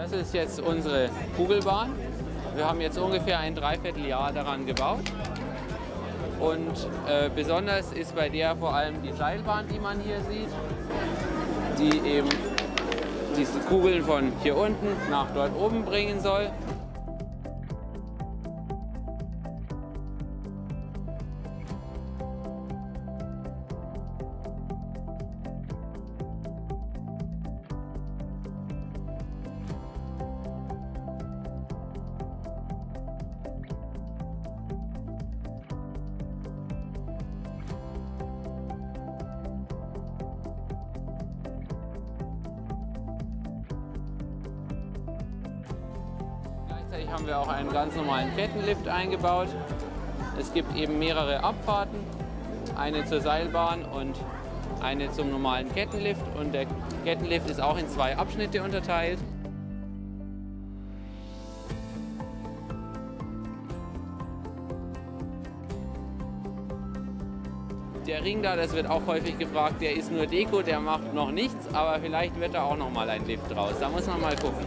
Das ist jetzt unsere Kugelbahn. Wir haben jetzt ungefähr ein Dreivierteljahr daran gebaut. Und äh, besonders ist bei der vor allem die Seilbahn, die man hier sieht, die eben diese Kugeln von hier unten nach dort oben bringen soll. Gleichzeitig haben wir auch einen ganz normalen Kettenlift eingebaut. Es gibt eben mehrere Abfahrten, eine zur Seilbahn und eine zum normalen Kettenlift. Und der Kettenlift ist auch in zwei Abschnitte unterteilt. Der Ring da, das wird auch häufig gefragt, der ist nur Deko, der macht noch nichts, aber vielleicht wird da auch noch mal ein Lift draus. Da muss man mal gucken.